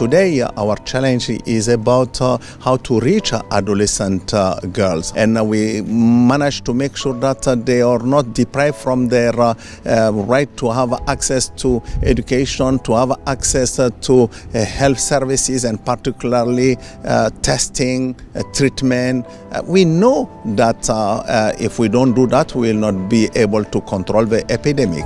today our challenge is about uh, how to reach adolescent uh, girls and we manage to make sure that uh, they are not deprived from their uh, uh, right to have access to education, to have access uh, to health services and particularly testing, treatment. we know that if we don't do that, we will not be able to control the epidemic.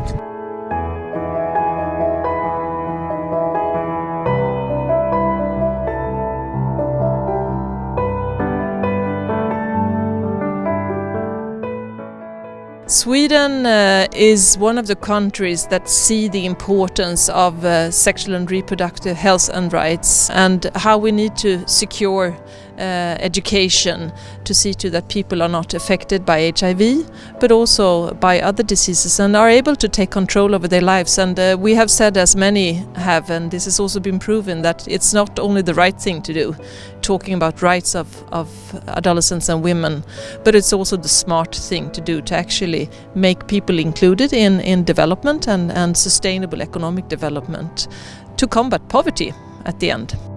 Sweden uh, is one of the countries that see the importance of uh, sexual and reproductive health and rights and how we need to secure uh, education to see to that people are not affected by HIV but also by other diseases and are able to take control over their lives and uh, we have said as many have and this has also been proven that it's not only the right thing to do talking about rights of, of adolescents and women but it's also the smart thing to do to actually make people included in, in development and, and sustainable economic development to combat poverty at the end.